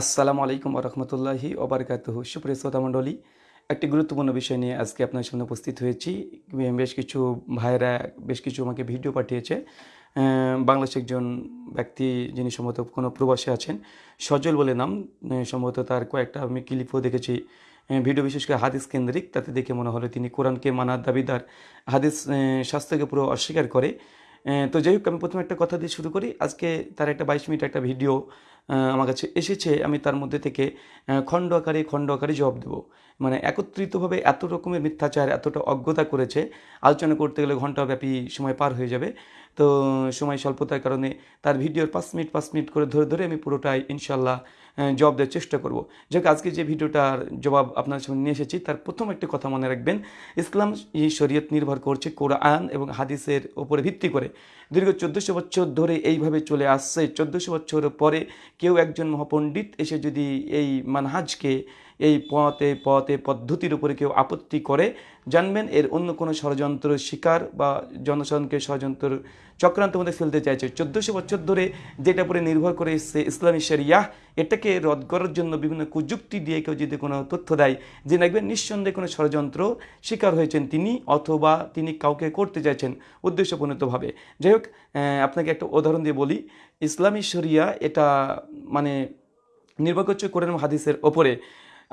আসসালামু আলাইকুম রহমতুল্লাহি ওবরকাতহ। সুপ্রিয় শ্রোতা মণ্ডলী, একটি গুরুত্বপূর্ণ বিষয় নিয়ে আজকে আপনার সামনে উপস্থিত হয়েছি। বেশ কিছু ভাইরা বেশ কিছু আমাকে ভিডিও পাঠিয়েছে। বাংলাদেশের একজন ব্যক্তি যিনি সম্ভবত কোনো প্রবাসে আছেন, সজল বলে নাম সম্ভবত তার কয়েকটা আমি ক্লিপও দেখেছি। ভিডিও বিশেষ করে হাদিস কেন্দ্রিক, তাতে দেখে মনে হলো তিনি কোরআনকে মানার দাবিদার। হাদিস স্বাস্থ্যকে পুরো অস্বীকার করে তো যাই হোক, আমি প্রথমে একটা কথা দিয়ে শুরু করি। আজকে তার একটা বাইশ মিনিট একটা ভিডিও আমার কাছে এসেছে। আমি তার মধ্যে থেকে খণ্ড আকারে খণ্ড আকারে জবাব দেবো। মানে একত্রিতভাবে এত রকমের মিথ্যাচার, এতটা অজ্ঞতা করেছে, আলোচনা করতে গেলে ঘণ্টাব্যাপী সময় পার হয়ে যাবে। তো সময় স্বল্পতার কারণে তার ভিডিওর পাঁচ মিনিট পাঁচ মিনিট করে ধরে ধরে আমি পুরোটাই ইনশাল্লাহ জবাব দেওয়ার চেষ্টা করব। যাক, আজকে যে ভিডিওটার জবাব আপনার সামনে নিয়ে এসেছি, তার প্রথম একটি কথা মনে রাখবেন, ইসলাম এই শরীয়ত নির্ভর করছে কোরআন এবং হাদিসের উপরে ভিত্তি করে। দীর্ঘ চোদ্দোশো বছর ধরে এইভাবে চলে আসছে। চোদ্দোশো বছর পরে কেউ একজন মহাপণ্ডিত এসে যদি এই মানহাজকে এই পথে পথে, পদ্ধতির উপরে কেউ আপত্তি করে, জানবেন এর অন্য কোনো ষড়যন্ত্র শিকার বা জনসাধারণকে ষড়যন্ত্র চক্রান্ত মধ্যে ফেলতে চাইছে। চোদ্দোশো বছর ধরে যেটা উপরে নির্ভর করে এসছে ইসলামী শরিয়াহ, এটাকে রদ করার জন্য বিভিন্ন কুযুক্তি দিয়ে কেউ যদি কোনো তথ্য দেয়, যে দেখবেন নিঃসন্দেহে কোনো ষড়যন্ত্র শিকার হয়েছেন তিনি অথবা তিনি কাউকে করতে চাইছেন উদ্দেশ্যপূর্ণতভাবে। যাই হোক আপনাকে একটা উদাহরণ দিয়ে বলি। ইসলামী শরিয়া এটা মানে নির্ভর করছে কোরআন হাদিসের ওপরে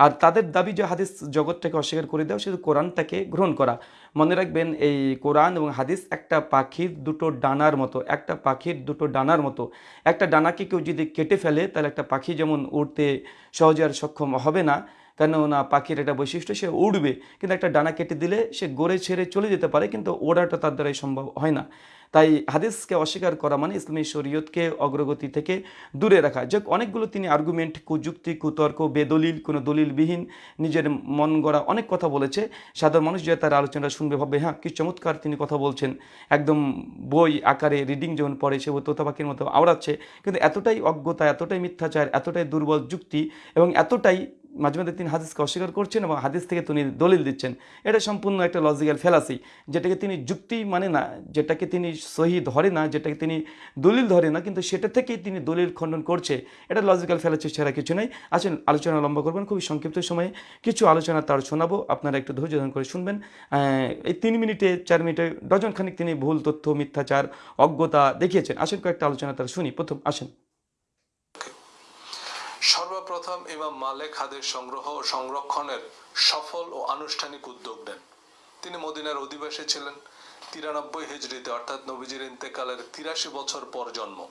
আর তাদের দাবি যে হাদিস জগৎটাকে অস্বীকার করে দেওয়া শুধু কোরআনটাকে গ্রহণ করা। মনে রাখবেন, এই কোরআন এবং হাদিস একটা পাখির দুটো ডানার মতো, একটা পাখির দুটো ডানার মতো। একটা ডানাকে কেউ যদি কেটে ফেলে, তাহলে একটা পাখি যেমন উড়তে সহজে আর সক্ষম হবে না, কেননা পাখির একটা বৈশিষ্ট্য, সে উড়বে। কিন্তু একটা ডানা কেটে দিলে সে গড়ে ছেড়ে চলে যেতে পারে, কিন্তু ওড়াটা তার দ্বারাই সম্ভব হয় না। তাই হাদিসকে অস্বীকার করা মানে ইসলামী শরীয়তকে অগ্রগতি থেকে দূরে রাখা। যে অনেকগুলো তিনি আর্গুমেন্ট কুযুক্তি, কুতর্ক, বেদলিল, কোনো দলিলবিহীন নিজের মন গড়া অনেক কথা বলেছে। সাধারণ মানুষ যে তার আলোচনা শুনবে, ভাববে হ্যাঁ কি চমৎকার তিনি কথা বলছেন। একদম বই আকারে রিডিং যখন পড়ে, সে তোতা পাখির মতো আওড়াচ্ছে। কিন্তু এতটাই অজ্ঞতা, এতটাই মিথ্যাচার, এতটাই দুর্বল যুক্তি এবং এতটাই মাঝে মাঝে তিনি হাদিসকে অস্বীকার করছেন এবং হাদিস থেকে তিনি দলিল দিচ্ছেন। এটা সম্পূর্ণ একটা লজিক্যাল ফেলাসি যেটাকে তিনি যুক্তি মানে না, যেটাকে তিনি সহি ধরে না, যেটাকে তিনি দলিল ধরে না, কিন্তু সেটা থেকেই তিনি দলিল খণ্ডন করছে। এটা লজিক্যাল ফেলাসি ছাড়া কিছু নেই। আসেন, আলোচনা লম্বা করবেন। খুবই সংক্ষিপ্ত সময়ে কিছু আলোচনা তার শোনাবো। আপনারা একটু ধৈর্য ধারণ করে শুনবেন। এই তিন মিনিটে, চার মিনিটে ডজন খানিক তিনি ভুল তথ্য, মিথ্যাচার, অজ্ঞতা দেখিয়েছেন। আসেন, কয়েকটা আলোচনা তার শুনি। প্রথম, আসেন। সর্বপ্রথম ইমাম মালেক হাদের সংগ্রহ ও সংরক্ষণের সফল ও আনুষ্ঠানিক উদ্যোগ নেন। তিনি মদিনার অধিবাসী ছিলেন, তিরানব্বই হিজড়িতে, অর্থাৎ নবীজির ইন্তেকালের তিরাশি বছর পর জন্ম।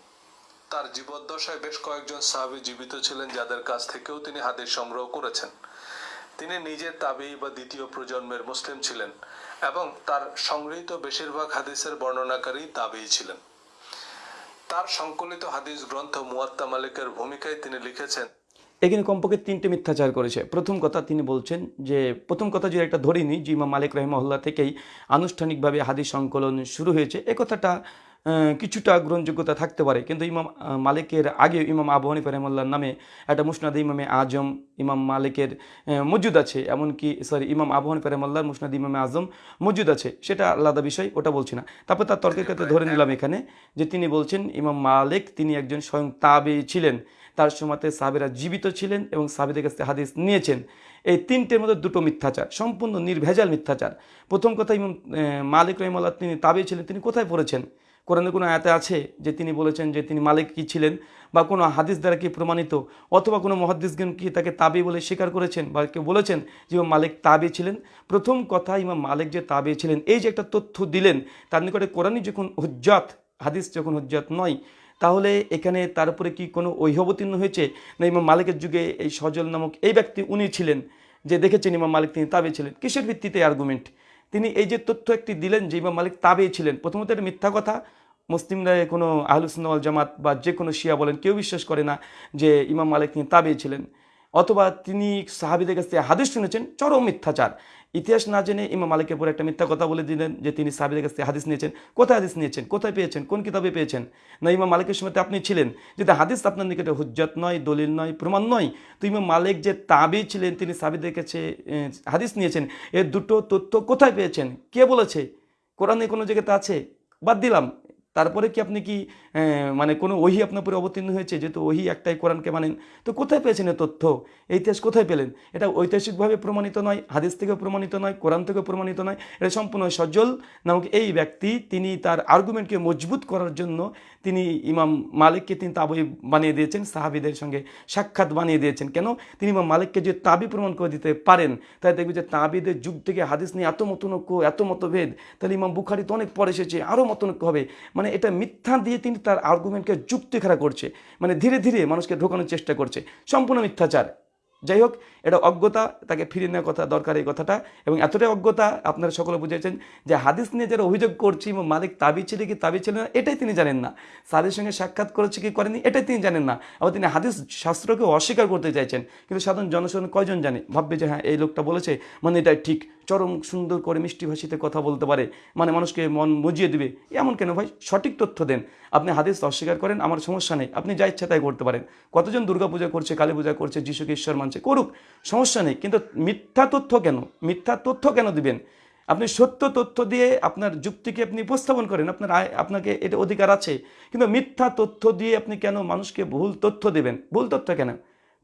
তার জীবদ্দশায় বেশ কয়েকজন সাহাবী জীবিত ছিলেন, যাদের কাছ থেকেও তিনি হাদিস সংগ্রহ করেছেন। তিনি নিজে তাবেই বা দ্বিতীয় প্রজন্মের মুসলিম ছিলেন এবং তার সংগৃহীত বেশিরভাগ হাদিসের বর্ণনাকারী তাবেই ছিলেন। তার সংকলিত হাদিস গ্রন্থ মুয়াত্তা মালিকের ভূমিকায় তিনি লিখেছেন, এখানে কমপক্ষে তিনটি মিথ্যাচার করেছে। প্রথম কথা তিনি বলছেন যে, প্রথম কথা যদি একটা ধরিনি যে ইমাম মালিক রহমহল্লা থেকেই আনুষ্ঠানিকভাবে হাদিস সংকলন শুরু হয়েছে, এ কথাটা কিছুটা গ্রহণযোগ্যতা থাকতে পারে। কিন্তু ইমাম মালিকের আগে ইমাম আবু হানিফ রহমল্লার নামে একটা মুসনাদ ইমামে আজম, ইমাম মালিকের মজুদ আছে। এমনকি সরি ইমাম আবু হানিফ রহমল্লার মুসনাদ ইমামে আজম মজুদ আছে। সেটা আলাদা বিষয়, ওটা বলছি না। তারপর তার তর্কের ক্ষেত্রে ধরে নিলাম এখানে যে তিনি বলছেন, ইমাম মালিক তিনি একজন স্বয়ং তাবে ছিলেন। তার সময়তে সাবেরা জীবিত ছিলেন এবং সাবেদের কাছ হাদিস নিয়েছেন। এই তিনটের মধ্যে দুটো মিথ্যাচার, সম্পূর্ণ নির্ভেজাল মিথ্যাচার। প্রথম কথা ইমাম মালিক রহিমাল্লাহ তিনি তাবে ছিলেন, তিনি কোথায় পড়েছেন? কোরআনে কোনো আয়াতে আছে যে তিনি বলেছেন যে তিনি মালিক কি ছিলেন? বা কোনো হাদিস দ্বারা কি প্রমাণিত? অথবা কোনো মহাদিসগণ কি তাকে তাবি বলে স্বীকার করেছেন? বা কেউ বলেছেন যে ইমাম মালিক তাবে ছিলেন? প্রথম কথা ইমাম মালিক যে তাবে ছিলেন, এই যে একটা তথ্য দিলেন, তার নিকটে কোরআনই যখন হুজ্জাত, হাদিস যখন হুজ্জাত নয়, তাহলে এখানে তার উপরে কি কোনো ঐহবতীর্ণ হয়েছে? না ইমাম মালিকের যুগে এই সজল নামক এই ব্যক্তি উনি ছিলেন যে দেখেছেন ইমাম মালিক তিনি তাবে ছিলেন। কিসের ভিত্তিতে আর্গুমেন্ট তিনি এই যে তথ্য একটি দিলেন যে ইমাম মালিক তাবে ছিলেন, প্রথমত এটা মিথ্যা কথা মুসলিমরা কোনো আহলুসুন্নাওয়াল জামাত বা যে কোনো শিয়া বলেন, কেউ বিশ্বাস করে না যে ইমাম মালিক তিনি তাবে ছিলেন। অথবা তিনি সাহাবিদের কাছ থেকে হাদিস শুনেছেন, চরম মিথ্যাচার। ইতিহাস না জেনে ইমাম মালিকের পরে একটা মিথ্যা কথা বলে দিলেন যে তিনি সাহাবিদের কাছ থেকে হাদিস নিয়েছেন। কোথায় হাদিস নিয়েছেন? কোথায় পেয়েছেন? কোন কিতাবে পেয়েছেন? না, ইমাম মালিকের সময় আপনি ছিলেন। যদি হাদিস আপনার নিকটে হুজ্জাত নয়, দলিল নয়, প্রমাণ নয়। তো ইমাম মালিক যে তাবি ছিলেন, তিনি সাহাবিদের কাছে হাদিস নিয়েছেন, এর দুটো তথ্য কোথায় পেয়েছেন? কে বলেছে? কোরআনে কোনো জায়গাতে আছে? বাদ দিলাম। তারপরে কি আপনি কি মানে কোনো ওহি আপনার উপরে অবতীর্ণ হয়েছে, যেহেতু ওহি একটাই কোরআনকে মানেন তো কোথায় পেয়েছেন এই তথ্য? ইতিহাস কোথায় পেলেন? এটা ঐতিহাসিকভাবে প্রমাণিত নয়, হাদিস থেকেও প্রমাণিত নয়, কোরআন থেকেও প্রমাণিত নয়, এটা সম্পূর্ণ সজল। নামক এই ব্যক্তি, তিনি তার আর্গুমেন্টকে মজবুত করার জন্য তিনি ইমাম মালিককে তিনি তাবই বানিয়ে দিয়েছেন, সাহাবিদের সঙ্গে সাক্ষাৎ বানিয়ে দিয়েছেন। কেন? তিনি ইমাম মালিককে যে তাবি প্রমাণ করে দিতে পারেন তাই দেখবে যে তাবিদের যুগ থেকে হাদিস নিয়ে এত মতনৈক্য, এত মতভেদ, তাহলে ইমাম বুখারি তো অনেক পরে এসেছে আরও মতনৈক্য হবে। মানে এটা মিথ্যা দিয়ে তিনি তার আর্গুমেন্টকে যুক্তি খাড়া করছে মানে ধীরে ধীরে মানুষকে ঢোকানোর চেষ্টা করছে। সম্পূর্ণ মিথ্যাচার। যাই হোক, এটা অজ্ঞতা, তাকে ফিরিয়ে নেওয়ার কথা, দরকার এই কথাটা। এবং এতটাই অজ্ঞতা আপনারা সকলে বুঝেছেন যে হাদিস নিয়ে যারা অভিযোগ করছি মালিক তাবি ছিল কি তাবি ছিল না, এটাই তিনি জানেন না। সাদের সঙ্গে সাক্ষাৎ করেছে কি করেনি, এটাই তিনি জানেন না। আবার তিনি হাদিস শাস্ত্রকে অস্বীকার করতে চাইছেন। কিন্তু সাধারণ জনসাধারণ কয়জন জানে? ভাববে যে হ্যাঁ এই লোকটা বলেছে মানে এটা ঠিক। চরম সুন্দর করে মিষ্টি ভাষিতে কথা বলতে পারে মানে মানুষকে মন মজিয়ে দিবে, এমন কেন ভাই? সঠিক তথ্য দেন। আপনি হাদিস অস্বীকার করেন, আমার সমস্যা নেই। আপনি যা ইচ্ছা তাই করতে পারেন। কতজন দুর্গাপূজা করছে, কালী পূজা করছে যিশুকে ঈশ্বর মানছে, করুক, সমস্যা নেই। কিন্তু মিথ্যা তথ্য কেন? মিথ্যা তথ্য কেন দিবেন? আপনি সত্য তথ্য দিয়ে আপনার যুক্তিকে আপনি উপস্থাপন করেন, আপনার আপনাকে এটা অধিকার আছে। কিন্তু মিথ্যা তথ্য দিয়ে আপনি কেন মানুষকে ভুল তথ্য দেবেন? ভুল তথ্য কেন?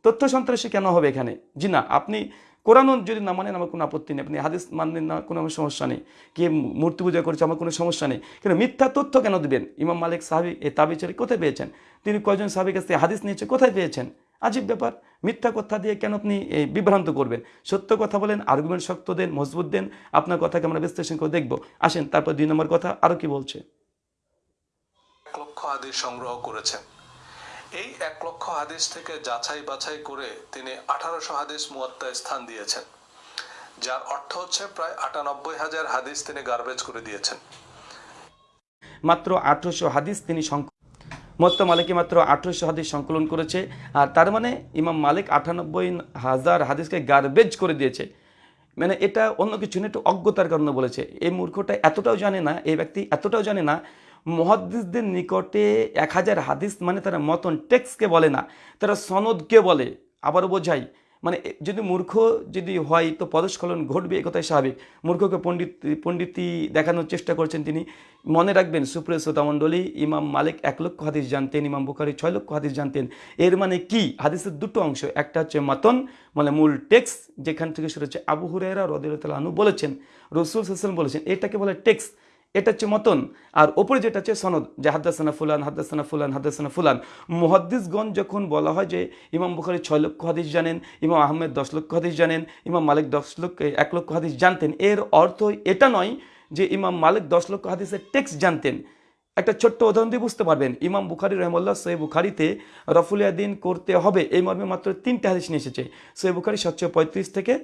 তথ্য সন্ত্রাসী কেন হবে এখানে? জি না, আপনি কোরআন যদি না মানেন আমার কোনো আপত্তি নেই। আপনি হাদিস মানেন না, কোনো আমার সমস্যা নেই। কে মূর্তি পূজা করছে, আমার কোনো সমস্যা নেই। কিন্তু মিথ্যা তথ্য কেন দেবেন? ইমাম মালিক সাহাবি এই তাবিচারি কোথায় পেয়েছেন? তিনি কয়জন সাহাবির কাছ থেকে হাদিস নিয়েছে, কোথায় পেয়েছেন? আজীব ব্যাপার। মিথ্যা কথা দিয়ে কেন আপনি বিভ্রান্ত করবেন? সত্য কথা বলেন আর্গুমেন্ট শক্ত দেন, মজবুত দেন। আপনার কথাকে আমরা বিশ্লেষণ করে দেখব। আসেন, তারপর দুই নম্বর কথা আরও কি বলছে? লক্ষ হাদিস সংগ্রহ করেছেন। এই এক লক্ষ হাদিস থেকে যাচাই বাছাই করে তিনি আঠারোশো হাদিস মুয়াত্তায় স্থান দিয়েছেন। যার অর্থ হচ্ছে প্রায় আটানব্বই হাজার হাদিস তিনি গার্বেজ করে দিয়েছেন। মাত্র আঠারোশো হাদিস তিনি মত্ত মালিকে মাত্র আঠেরোশো হাদিস সংকলন করেছে, আর তার মানে ইমাম মালিক আটানব্বই হাজার হাদিসকে গার্বেজ করে দিয়েছে। মানে এটা অন্য কিছু না, একটু অজ্ঞতার কারণে বলেছে। এই মূর্খটা এতটাও জানে না, এই ব্যক্তি এতটাও জানে না মহাদ্দিসদের নিকটে এক হাজার হাদিস মানে তারা মতন টেক্সকে বলে না, তারা সনদকে বলে। আবারও বোঝাই মানে যদি মূর্খ যদি হয় তো পদস্খলন ঘটবে, এ কথাই স্বাভাবিক। মূর্খকে পণ্ডিত পণ্ডিতি দেখানোর চেষ্টা করছেন তিনি। মনে রাখবেন, সুপ্রিয় শ্রোতামণ্ডলী ইমাম মালিক এক লক্ষ হাদিস জানতেন, ইমাম বুখারি ছয় লক্ষ হাদিস জানতেন। এর মানে কি? হাদিসের দুটো অংশ, একটা হচ্ছে মাতন মানে মূল টেক্স যেখান থেকে শুরু হচ্ছে আবু হুরায়রা রদিরতাল আনু বলেছেন, রসুল হাসান বলেছেন, এটাকে বলে টেক্স এটা হচ্ছে মতন। আর ওপরে যেটা হচ্ছে সনদ, যে হাদ্দাসানা ফুলান হাদ্দাসানা ফুলান হাদ্দাসানা ফুলান। মুহাদ্দিসগণ যখন বলা হয় যে ইমাম বুখারি ছয় লক্ষ হাদিস জানেন, ইমাম আহমেদ দশ লক্ষ হাদিস জানেন, ইমাম মালিক দশ লক্ষ, এক লক্ষ হাদিস জানতেন, এর অর্থ এটা নয় যে ইমাম মালিক দশ লক্ষ হাদিসের টেক্সট জানতেন। একটা ছোট্ট উদাহরণ দিয়ে বুঝতে পারবেন। ইমাম বুখারি রহমল্লা সৈয় বুখারিতে রফুলিয়াদিন করতে হবে। এই মর্মে মাত্র তিনটে হাদিস নিয়ে এসেছে। সৈয় বুখারি সাতশো পঁয়ত্রিশ থেকে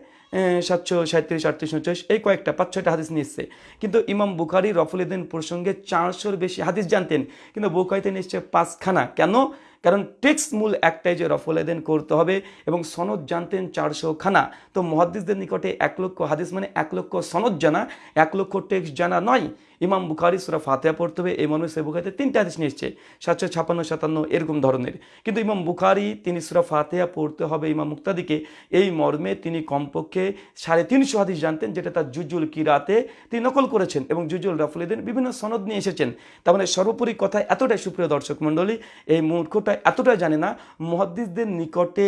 সাতশো সাঁত্রিশ, আটত্রিশ উনচল্লিশ এই কয়েকটা, পাঁচ, ছয়টা হাদিস নিয়েছে। কিন্তু ইমাম বুখারি রফুলিদ্দিন প্রসঙ্গে চারশোর বেশি হাদিস জানতেন। কিন্তু বুখারিতে নিশ্চয় পাঁচখানা। কেন? কারণ টেক্স মূল একটাই যে রফুলেদেন করতে হবে এবং সনদ জানতেন চারশো খানা তো মহাদ্দিসদের নিকটে এক লক্ষ হাদিস মানে এক লক্ষ সনদ জানা, এক লক্ষ টেক্স জানা নয়। ইমাম বুখারি সুরা ফাতেহা পড়তে হবে, এই মর্মে সে বুখারিতে তিনটা হাদিস নিয়ে এসছে, সাতশো ছাপান্ন সাতান্ন, এরকম ধরনের। কিন্তু ইমাম বুখারি, তিনি সুরা ফাতেহা পড়তে হবে ইমাম মুক্তাদিকে, এই মর্মে তিনি কমপক্ষে সাড়ে তিনশো হাদিস জানতেন, যেটা তার জুজুল কিরাতে তিনি নকল করেছেন এবং জুজুল রাফুলিদিন বিভিন্ন সনদ নিয়ে এসেছেন। তার মানে সর্বোপরি কথা এতটাই সুপ্রিয় দর্শক মণ্ডলী, এই মূর্খটা এতটা জানে না, মহাদ্দিসদের নিকটে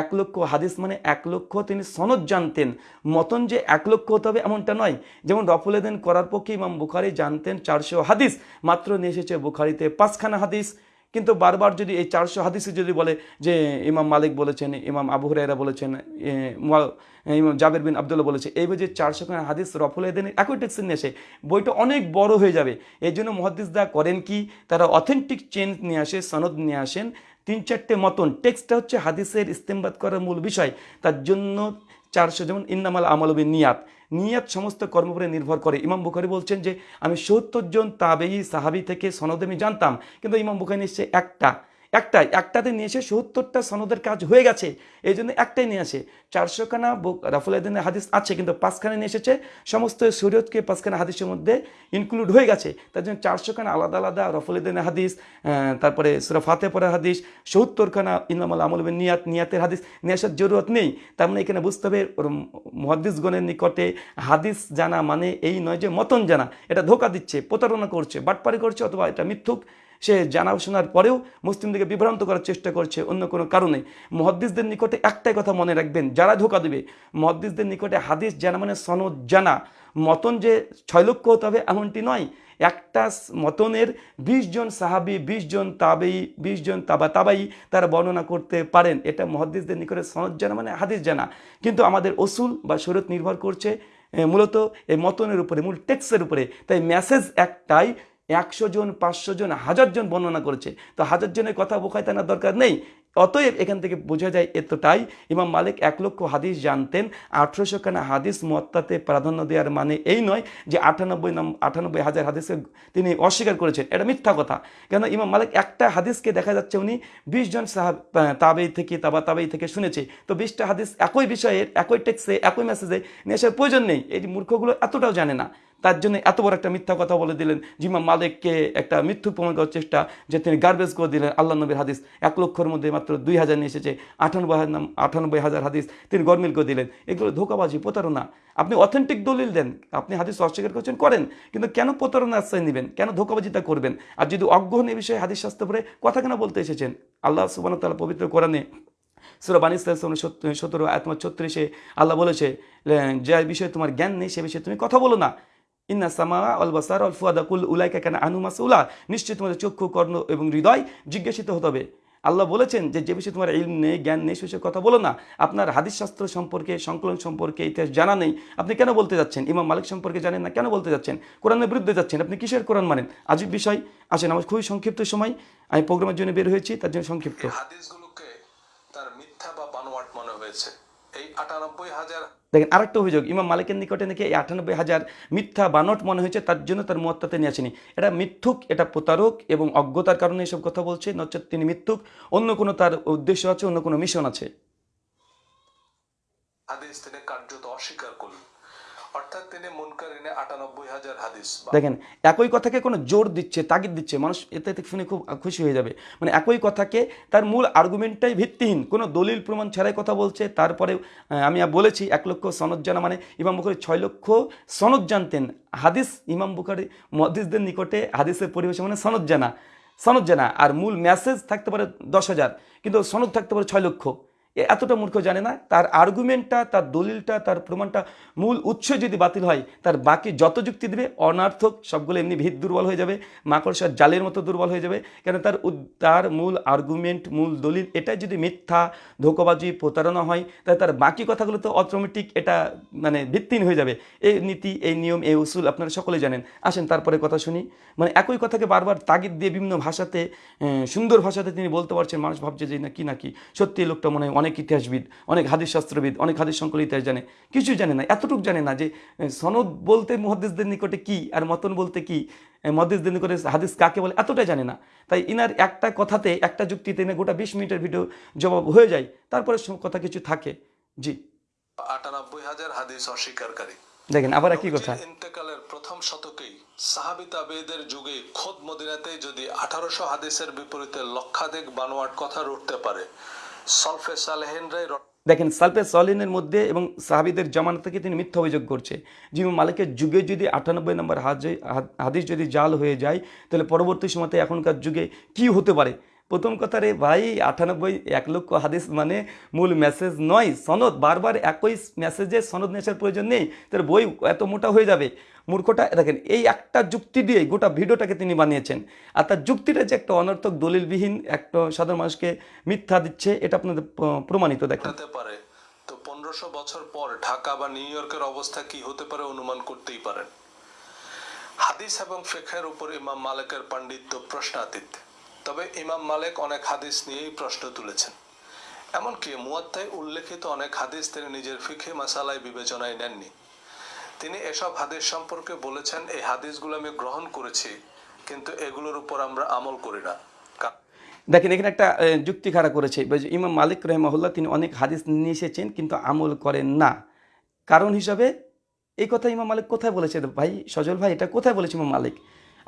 এক লক্ষ হাদিস মানে এক লক্ষ তিনি সনদ জানতেন। মতন যে এক লক্ষ হতে হবে এমনটা নয়। যেমন রফুলেদিন করার পক্ষে ইমাম বুখারি জানতেন চারশো হাদিস, মাত্র নিয়ে এসেছে বুখারিতে পাঁচখানা হাদিস। কিন্তু বারবার যদি এই চারশো হাদিসে যদি বলে যে ইমাম মালিক বলেছেন, ইমাম আবু হুরায়রা বলেছেন ইমাম জাবের বিন আবদুল্লাহ বলেছে, এই যে চারশো খানা হাদিস রফুল এদিন একই টেক্সে নিয়ে আসে বইটা অনেক বড় হয়ে যাবে। এই জন্য মহাদিসদা করেন কি? তারা অথেন্টিক চেঞ্জ নিয়ে আসে, সনদ নিয়ে আসেন। তিন চারটে মতন টেক্সটটা হচ্ছে হাদিসের ইস্তেমবাদ করার মূল বিষয়। তার জন্য চারশো যেমন ইন্নামাল আমলবি নিয়াত নিয়াত সমস্ত কর্ম উপরে নির্ভর করে। ইমাম বুখারি বলছেন যে, আমি সত্তর জন তাবেই সাহাবি থেকে সনদে আমি জানতাম, কিন্তু ইমাম বুখারি নিশ্চয় একটা। একটাই, একটাতে নিয়ে এসে সত্তরটা সনদের কাজ হয়ে গেছে। এই জন্য একটাই নিয়ে আসে। চারশোখানা রাফুলাদিনের হাদিস আছে, কিন্তু পাঁচখানা নিয়ে এসেছে। সমস্ত শরীয়তকে পাঁচখানা হাদিসের মধ্যে ইনক্লুড হয়ে গেছে। তার জন্য চারশোখানা আলাদা আলাদা রফুলুদ্দিনের হাদিস তারপরে সুরা ফাতে পড়ার হাদিস, সত্তরখানা ইনামাল আমল নিয়াত, নিয়াতের হাদিস নিয়ে আসার জরুরত নেই। তার মানে এখানে বুঝতে হবে মহাদিসগণের নিকটে হাদিস জানা মানে এই নয় যে মতন জানা। এটা ধোকা দিচ্ছে, প্রতারণা করছে, বাটপারি করছে অথবা এটা মিথ্যুক। সে জানা শোনার পরেও মুসলিমদেরকে বিভ্রান্ত করার চেষ্টা করছে অন্য কোনো কারণে। মহাদ্দিসদের নিকটে একটাই কথা মনে রাখবেন, যারা ধোকা দেবে, মহাদ্দিসদের নিকটে হাদিস জানা মানে সনদ জানা। মতন যে ছয় লক্ষ হতে হবে এমনটি নয়, একটা মতনের বিশ জন সাহাবি, বিশ জন তাবেই, বিশ জন তাবা তাবাই তারা বর্ণনা করতে পারেন। এটা মহাদ্দিসদের নিকটে সনদ জানা মানে হাদিস জানা। কিন্তু আমাদের অসুল বা শরীয়ত নির্ভর করছে মূলত এই মতনের উপরে, মূল টেক্সের উপরে। তাই মেসেজ একটাই একশো জন, পাঁচশো জন, হাজার জন বর্ণনা করেছে। তো হাজার জনের কথা বোখায় টানার দরকার নেই। অতএব এখান থেকে বোঝা যায় এতটাই ইমাম মালিক এক লক্ষ হাদিস জানতেন, আঠেরোশো খানা হাদিস মত্তাতে প্রাধান্য দেওয়ার মানে এই নয় যে আটানব্বই নাম, আটানব্বই হাজার হাদিসকে তিনি অস্বীকার করেছেন। এটা মিথ্যা কথা। কেন ইমাম মালিক একটা হাদিসকে দেখা যাচ্ছে উনি বিশ জন সাহাব তাবেই থেকে, তাবা তাবেই থেকে শুনেছে। তো বিশটা হাদিস একই বিষয়ের একই টেক্সে একই মেসেজে আসার প্রয়োজন নেই। এই মূর্খগুলো এতটাও জানে না। তার জন্য এত বড় একটা মিথ্যা কথা বলে দিলেন জিমা মালিককে একটা মৃত্যু প্রমাণ করার চেষ্টা যে তিনি গার্বেজ করে দিলেন আল্লাহ নবীর হাদিস। এক লক্ষর মধ্যে মাত্র দুই হাজার নিয়ে এসেছে, আটানব্বই আটানব্বই হাজার হাদিস তিনি গরমিল করে দিলেন। এগুলো ধোকাবাজি, প্রতারণা। আপনি অথেন্টিক দলিল দেন, আপনি হাদিস অস্বীকার করছেন, করেন। কিন্তু কেন প্রতারণা আশ্রয় নেবেন? কেন ধোকাবাজিটা করবেন? আর যদি অজ্ঞ হন এই বিষয়ে হাদিস শাস্ত্র পরে কথা কেন বলতে এসেছেন? আল্লাহ সুবান তালা পবিত্র কোরআনে সুরা বানিস সতেরো আত্মার ছত্রিশে আল্লাহ বলেছে, যে বিষয়ে তোমার জ্ঞান নেই, সে বিষয়ে তুমি কথা বলো না। ইন্না সামা আল বাসার ফুয়াদা কুল উলাইকা কেন আনু মাসউলা। নিশ্চয়ই তোমাদের চক্ষু, কর্ণ এবং হৃদয় জিজ্ঞাসিত হতে হবে। আল্লাহ বলেছেন যে যে বিষয়ে তোমার ইলম নেই, জ্ঞান নেই, সে কথা বলো না। আপনার হাদিস শাস্ত্র সম্পর্কে, সংকলন সম্পর্কে ইতিহাস জানা নেই। আপনি কেন বলতে যাচ্ছেন? ইমাম মালিক সম্পর্কে জানেন না, কেন বলতে যাচ্ছেন? কোরআনের বিরুদ্ধে যাচ্ছেন। আপনি কিসের কোরআন মানেন? আজীব বিষয়। আসেন, আমার খুবই সংক্ষিপ্ত সময়। আমি প্রোগ্রামের জন্য বের হয়েছি, তার জন্য সংক্ষিপ্ত। হাদিসগুলোকে তার মিথ্যা বা বানোয়াট মনে হয়েছে। এই দেখেন আরেকটা অভিযোগ ইমাম মালিকের নিকটে নাকি এই আটানব্বই হাজার মিথ্যা বানট মনে হয়েছে তার জন্য তার মত্তাতে নিয়ে আসেনি। এটা মিথ্যুক এটা প্রতারক এবং অজ্ঞতার কারণে এসব কথা বলছে নচেত তিনি মিথ্যুক অন্য কোনো তার উদ্দেশ্য আছে অন্য কোনো মিশন আছে? হাদিস তিনি কার্যত অস্বীকার করলেন। দেখেন, একই কথাকে কোনো জোর দিচ্ছে, তাগিদ দিচ্ছে, মানুষ এতে শুনে খুব খুশি হয়ে যাবে। মানে একই কথাকে তার মূল আর্গুমেন্টটাই ভিত্তিহীন। কোনো দলিল প্রমাণ ছাড়াই কথা বলছে, তারপরে আমি বলেছি, এক লক্ষ সনদ জানা মানে ইমাম বুখারি ছয় লক্ষ সনদ জানতেন। হাদিস ইমাম বুখারি মহাদিসদের নিকটে হাদিসের পরিবেশে মানে সনদ জানা। সনদ জানা, আর মূল মেসেজ থাকতে পারে দশ হাজার, কিন্তু সনদ থাকতে পারে ছয় লক্ষ। এতটা মূর্খ জানে না। তার আর্গুমেন্টটা তার দলিলটা, তার প্রমাণটা মূল উৎস যদি বাতিল হয়, তার বাকি যত যুক্তি দেবে, অনার্থক সবগুলো এমনি ভিত দুর্বল হয়ে যাবে, মাকড়সার জালের মতো দুর্বল হয়ে যাবে। কেন তার তার মূল আর্গুমেন্ট মূল দলিল এটাই যদি মিথ্যা, ধোকাবাজি, প্রতারণা হয়, তাহলে তার বাকি কথাগুলো তো অটোমেটিক এটা মানে ভিত্তিহীন হয়ে যাবে। এই নীতি, এই নিয়ম, এই উসুল আপনারা সকলে জানেন। আসেন তারপরে কথা শুনি। মানে একই কথাকে বারবার তাগিদ দিয়ে বিভিন্ন ভাষাতে সুন্দর ভাষাতে তিনি বলতে পারছেন, মানুষ ভাবছে যে না কি না কি। সত্যি লোকটা মনে হয় অনেক ইতিহাসবিদ অনেক হাদিস শাস্ত্রবিদ অনেক হাদিস সংকল ইতিহাস জানে কিছুই জানে না এতটুকু জানে না যে সনদ বলতে মুহাদ্দিসদের নিকটে কি আর মতন বলতে কি? আহ, মুহাদ্দিসদের নিকটে হাদিস কাকে বলে? এতটাই জানে না। তাই ইনার একটা কথাতে একটা যুক্তিতে এনে গোটা বিশ মিনিটের ভিডিও জবাব হয়ে যায় তারপরে কথা কিছু থাকে। জি। আটানব্বই হাজার হাদিস অস্বীকারী। দেখেন আবার একই কথা। ইন্তেকালের প্রথম শতকেই সাহাবি তাবেদের যুগে খোদ মদিনাতে যদি আঠারোশো হাদিসের বিপরীতে লক্ষাধিক বানোয়াট কথা রুটতে পারে দেখেন, সালফে সলিনের মধ্যে এবং সাহাবিদের জামানত থেকে তিনি মিথ্যা অভিযোগ করছে। জিমু মালিকের যুগে যদি আটানব্বই নম্বর হাদিস যদি জাল হয়ে যায়, তাহলে পরবর্তী সময়তে এখনকার যুগে কি হতে পারে? প্রথম কথা রে, ভাই, আটানব্বই এক লক্ষ হাদিস মানে মূল মেসেজ নয়, সনদ। বারবার একই মেসেজে সনদ নেশার প্রয়োজন নেই, তার বই এত মোটা হয়ে যাবে। মূর্খটা, দেখেন, এই একটা যুক্তি দিয়ে গোটা ভিডিওটাকে তিনি বানিয়েছেন। আর তার যুক্তিটা যে একটা অনর্থক, দলিলবিহীন একটা সাধারণ মানুষকে মিথ্যা দিচ্ছে, এটা আপনাদের প্রমাণিত দেখেন। পারে। তো পনেরোশো বছর পর ঢাকা বা নিউ ইয়র্কের অবস্থা কি হতে পারে অনুমান করতেই পারেন। হাদিস এবং ফেখের উপর ইমাম মালিকের পাণ্ডিত্য প্রশ্নাতীত। তবে ইমাম মালিক অনেক হাদিস নিয়েই প্রশ্ন তুলেছেন। এমনকি মুয়াত্তায় উল্লেখিত অনেক হাদিস তিনি নিজের ফিখে মাসালায় বিবেচনায় নেননি। তিনি এসব হাদিস সম্পর্কে বলেছেন, এই হাদিসগুলো আমি গ্রহণ করেছি, কিন্তু এগুলোর উপর আমরা আমল করি না। দেখেন, এখানে একটা যুক্তি খাড়া করেছে। ইমাম মালিক রহমাহুল্লাহ, তিনি অনেক হাদিস নিয়ে এসেছেন, কিন্তু আমল করেন না। কারণ হিসাবে, এই কথা ইমাম মালিক কোথায় বলেছে? ভাই, সজল ভাই, এটা কোথায় বলেছে ইমাম মালিক?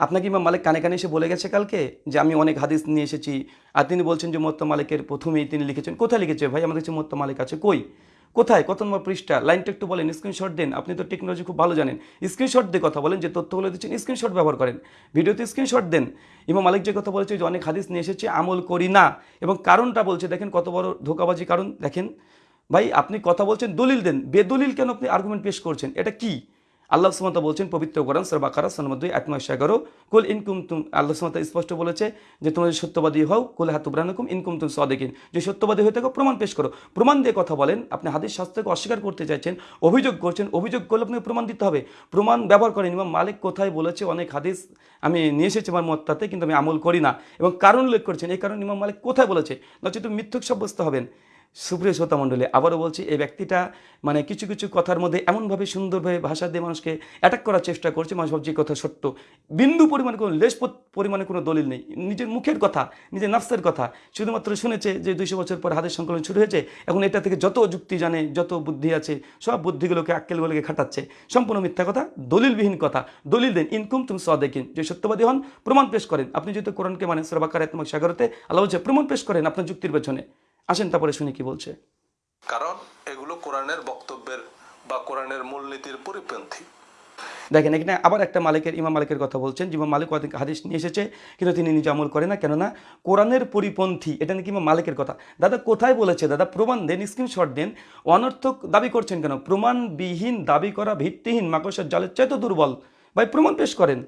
আপনাকে ইমাম মালিক কানে কানে এসে বলে গেছে কালকে যে আমি অনেক হাদিস নিয়ে এসেছি, আর তিনি বলছেন যে মোত্তা মালিকের প্রথমেই তিনি লিখেছেন। কোথায় লিখেছে? ভাই, আমাদের কাছে মোত্তা মালিক আছে কই? কোথায়? কত নম্বর পৃষ্ঠা? লাইনটা একটু বলেন স্ক্রিনশট দেন। আপনি তো টেকনোলজি খুব ভালো জানেন। স্ক্রিনশট দিয়ে কথা বলেন, যে তথ্যগুলো দিচ্ছেন স্ক্রিনশট ব্যবহার করেন। ভিডিওতে স্ক্রিনশট দেন। ইমাম মালিক যে কথা বলেছে, যে অনেক হাদিস নিয়ে এসেছে, আমল করি না। এবং কারণটা বলছে, দেখেন কত বড় ধোকাবাজি কারণ, দেখেন। ভাই, আপনি কথা বলছেন, দলিল দেন। বেদলিল কেন আপনি আর্গুমেন্ট পেশ করছেন? এটা কি? আল্লাহ সুমত বলছেন, পবিত্র কোরআন সরবাকারা সনমদ্দুই আত্মা এগারো। কুল ইনকুম তুম আল্লাহ সুমত স্পষ্ট বলেছে যে, তোমরা সত্যবাদী হও, কুল হাতুব্রানকুম ইনকুম তুম সদেকিন। যে সত্যবাদী হয়ে থাকো, প্রমাণ পেশ করো। প্রমাণ দিয়ে কথা বলেন, আপনি হাদিস শাস্ত্রকে অস্বীকার করতে চাইছেন, অভিযোগ করছেন, অভিযোগ করলে আপনাকে প্রমাণ দিতে হবে। প্রমাণ ব্যবহার করেন ইমাম মালিক, কোথায় বলেছে অনেক হাদিস আমি নিয়ে এসেছি আমার মত্তাতে কিন্তু আমি আমল করি না। এবং কারণ উল্লেখ করছেন, এই কারণ ইমাম মালিক কোথায় বলেছে? নচেত মিথ্যুক সাব্যস্ত হবেন। সুপ্রিয় শ্রোতা মণ্ডলী, আবারও বলছি, এই ব্যক্তিটা মানে কিছু কিছু কথার মধ্যে এমনভাবে সুন্দরভাবে ভাষা দিয়ে মানুষকে অ্যাটাক করার চেষ্টা করছে। মানুষ ভাবছে কথা সত্য। বিন্দু পরিমাণে কোনো, লেশ পরিমাণে কোনো দলিল নেই। নিজের মুখের কথা, নিজের নাফসের কথা শুধুমাত্র শুনেছে যে দুইশো বছর পর হাতের সংকলন শুরু হয়েছে। এখন এটা থেকে যত যুক্তি জানে, যত বুদ্ধি আছে, সব বুদ্ধিগুলোকে আক্কেলগুলোকে খাটাচ্ছে। সম্পূর্ণ মিথ্যা কথা, দলিলবিহীন কথা। দলিল দেন ইনকুম তুমি স দেখিন যে সত্যবাদী হন, প্রমাণ পেশ করেন। আপনি যেহেতু কোরআনকে মানে সরবাকার তোমাক সাগরতে, আল্লাহ বলছে, প্রমাণ পেশ করেন আপনার যুক্তির পেছনে। আসেন তারপরে শুনি কি বলছে। কারণ এগুলো কোরআনের বক্তব্যের বা কোরআনের মূলনীতির পরিপন্থী। দেখেন এখানে আবার একটা মালিকের ইমাম মালিকের কথা বলছেন যে ইমাম মালিক অনেক হাদিস নিয়ে এসেছে কিন্তু তিনি নিজে আমল করে না কেননা কোরআনের পরিপন্থী এটা নাকি ইমাম মালিকের কথা। দাদা কোথায় বলেছে? দাদা প্রমাণ দেন স্ক্রিনশট দেন অনর্থক দাবি করছেন কেন? প্রমাণবিহীন দাবি করা ভিত্তিহীন মাকসার জালের চাইতে দুর্বল। ভাই প্রমাণ পেশ করেন।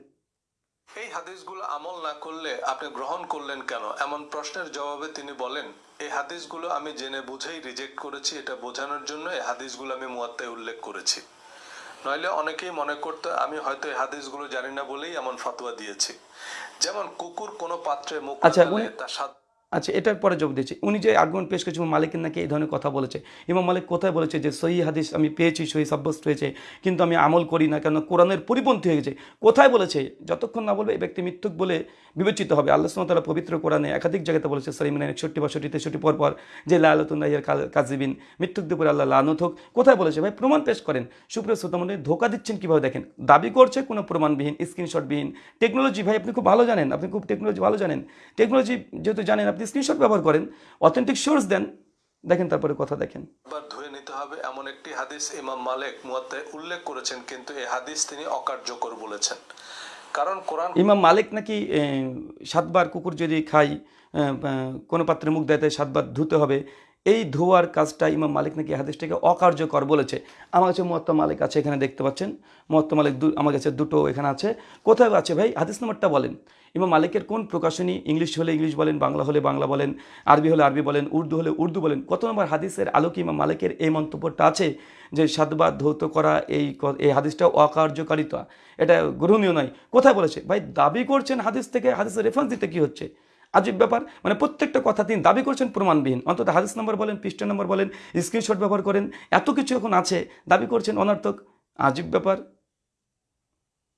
এই হাদিসগুলো আমল না করলে আপনি গ্রহণ করলেন কেন? এমন প্রশ্নের জবাবে তিনি বলেন এই হাদিসগুলো আমি জেনে বুঝেই রিজেক্ট করেছি এটা বোঝানোর জন্য এই হাদিসগুলো আমি মুয়াত্তায় উল্লেখ করেছি। নইলে অনেকেই মনে করতো আমি হয়তো এই হাদিসগুলো জানি না বলেই এমন ফতোয়া দিয়েছি। যেমন কুকুর কোনো পাত্রে মুখ আচ্ছা, তার স্বাদ আচ্ছা এটার পরে জবাব দিয়েছে উনি যে আর্গুমেন্ট পেশ করেছেন ইমাম মালিকের নাকি এই ধরনের কথা বলেছে। ইমাম মালিক কোথায় বলেছে যে, সহি হাদিস আমি পেয়েছি, সহি সাব্যস্ত হয়েছে, কিন্তু আমি আমল করি না কেন কোরআনের পরিপন্থী হয়ে গেছে। কোথায় বলেছে? যতক্ষণ না বলবে এই ব্যক্তি মিথ্যুক বলে বিবেচিত হবে। আল্লাহ সুমতালা পবিত্র কোরআনে একাধিক জায়গাতে বলেছে সরিমিনা একষট্টি বাষট্টি তেষট্টি পর পর, যে লালতুল্লাহিয়ার কাজিবিন মিথ্যুক দুপুর আল্লাহ লানত হোক। কোথায় বলেছে? ভাই, প্রমাণ পেশ করেন। সুপ্রিয় শ্রোতামণ্ডলী ধোকা দিচ্ছেন কীভাবে দেখেন? দাবি করছে কোনো প্রমাণবিহীন স্ক্রিনশটবিহীন টেকনোলজি ভাই, আপনি খুব ভালো জানেন, আপনি খুব টেকনোলজি ভালো জানেন। টেকনোলজি যেহেতু জানেন, আপনি স্ক্রিনশট ব্যবহার করেন অথেন্টিক সোর্স দেন দেখেন তারপরে কথা দেখেন। ধুয়ে নিতে হবে এমন একটি হাদিস ইমাম মালিক মুয়াত্তায় উল্লেখ করেছেন কিন্তু এই হাদিস তিনি অকার্যকর বলেছেন। কারণ কোরআন ইমাম মালিক নাকি সাতবার কুকুর যদি খাই কোনো পাত্রে মুখ দেয় তাই সাতবার ধুতে হবে এই ধোয়ার কাজটা ইমাম মালিক নাকি হাদিসটাকে অকার্যকর বলেছে। আমার কাছে মহত্তা মালিক আছে, এখানে দেখতে পাচ্ছেন। মহত্তা মালিক দু- আমার কাছে দুটো এখানে আছে। কোথায় আছে ভাই? হাদিস নম্বরটা বলেন। ইমাম মালিকের কোন প্রকাশনী ইংলিশ হলে ইংলিশ বলেন, বাংলা হলে বাংলা বলেন, আরবি হলে আরবি বলেন, উর্দু হলে উর্দু বলেন, কত নম্বর হাদিসের আলোকে ইমাম মালিকের এই মন্তব্যটা আছে যে সাতবার ধৌত করা এই এই হাদিসটা অকার্যকারিতা? এটা গ্রহণীয় নয়। কোথায় বলেছে? ভাই, দাবি করছেন হাদিস থেকে, হাদিসের রেফারেন্স দিতে কী হচ্ছে? আজীব ব্যাপার। মানে প্রত্যেকটা কথা তিনি দাবি করছেন প্রমাণবিহীন। অন্তত হাদিস নম্বর বলেন পৃষ্ঠা নম্বর বলেন স্ক্রিনশট ব্যবহার করেন এত কিছু এখন আছে দাবি করছেন অনার্থক। আজীব ব্যাপার।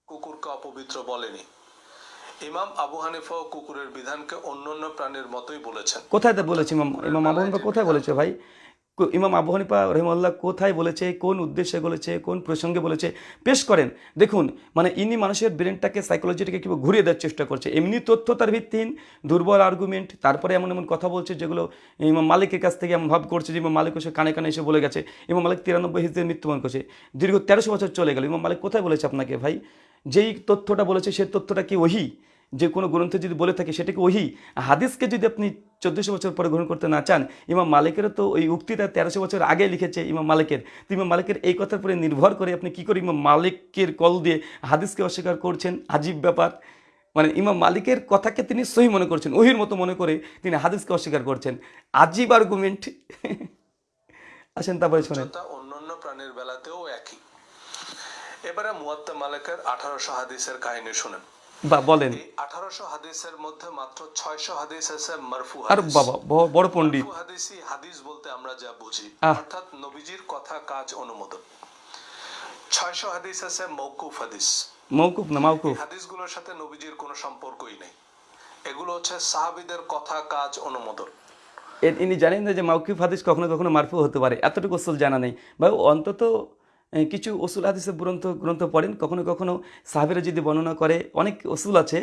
কুকুরকে অপবিত্র বলেনি। ইমাম আবু হানিফা কুকুরের বিধানকে অন্যান্য প্রাণীর মতোই বলেছেন। কোথায় বলেছে ইমাম ইমাম আবু হানিফা কোথায় বলেছে ভাই? ইমাম আবু হানিফা রহিমাল্লাহ কোথায় বলেছে, কোন উদ্দেশ্যে বলেছে, কোন প্রসঙ্গে বলেছে, পেশ করেন। দেখুন মানে ইনি মানুষের ব্রেনটাকে সাইকোলজিটাকে কীভাবে ঘুরিয়ে দেওয়ার চেষ্টা করছে, এমনি তথ্য তার ভিত্তিহীন, দুর্বল আর্গুমেন্ট তারপরে এমন এমন কথা বলছে যেগুলো ইমাম মালিকের কাছ থেকে এমন ভাব করছে যে ইমাম মালিক এসে কানে কানে এসে বলে গেছে, ইমাম মালিক তিরানব্বই হিজদের মৃত্যুবরণ করছে, দীর্ঘ তেরোশো বছর চলে গেল, ইমাম মালিক কোথায় বলেছে আপনাকে ভাই? যেই তথ্যটা বলেছে সেই তথ্যটা কি ওহি? যে কোনো গ্রন্থে যদি বলে থাকে সেটাকে ওহি? হাদিসকে যদি আপনি চোদ্দোশো বছর পরে গ্রহণ করতে না চান, ইমাম মালিকেরও তো ওই উক্তিটা তেরোশো বছর আগে লিখেছে ইমাম মালিকের। তো ইমাম মালিকের এই কথার উপরে নির্ভর করে আপনি কি করে ইমাম মালিকের কল দিয়ে হাদিসকে অস্বীকার করছেন? আজীব ব্যাপার। মানে ইমাম মালিকের কথাকে তিনি সহি মনে করছেন, ওহির মতো মনে করে তিনি হাদিসকে অস্বীকার করছেন। আজীব আর্গুমেন্ট আসেন তারপরে শোনেন। অন্যান্য প্রাণীর বেলাতেও একই। এবারে মুয়াত্তা মালিকের আঠারোশো হাদিসের কাহিনী শুনেন। বা বলেন। আঠারোশো হাদিসের মধ্যে মাত্র ছয়শো হাদিস আছে মারফু আর বাবা বড় পণ্ডিত। হাদিস বলতে আমরা যা বুঝি। অর্থাৎ নবীজির কথা কাজ অনুমোদন। ছয়শো হাদিস আছে মৌকুফ হাদিস। মৌকুফ না মাউকুফ হাদিসগুলোর সাথে নবীজির কোনো সম্পর্কই নেই। এগুলো হচ্ছে সাহাবিদের কথা কাজ অনুমোদন। ইনি জানেন না যে মাউকিফ হাদিস কখনো কখনো মারফু হতে পারে। এতটুকু জানা নেই। বা অন্তত কিছু অসুল হাদিসের গ্রন্থ গ্রন্থ পড়েন। কখনো কখনো সাহাবিরা যদি বর্ণনা করে, অনেক অসুল আছে,